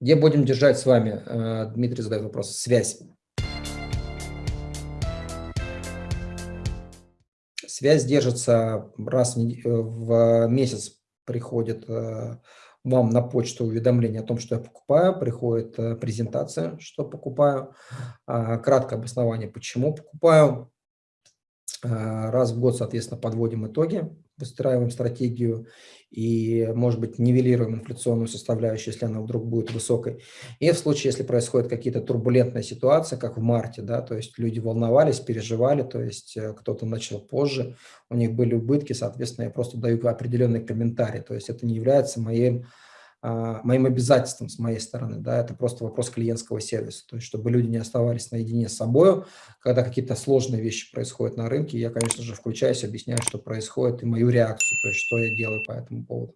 Где будем держать с вами, э, Дмитрий задает вопрос, связь. Связь держится раз в месяц приходит вам на почту уведомление о том, что я покупаю, приходит презентация, что покупаю, а, краткое обоснование, почему покупаю, раз в год, соответственно, подводим итоги, выстраиваем стратегию и, может быть, нивелируем инфляционную составляющую, если она вдруг будет высокой. И в случае, если происходит какие-то турбулентные ситуации, как в марте, да, то есть люди волновались, переживали, то есть э, кто-то начал позже, у них были убытки, соответственно, я просто даю определенный комментарий, то есть это не является моим моим обязательством с моей стороны, да, это просто вопрос клиентского сервиса, то есть чтобы люди не оставались наедине с собой, когда какие-то сложные вещи происходят на рынке, я, конечно же, включаюсь, объясняю, что происходит и мою реакцию, то есть что я делаю по этому поводу.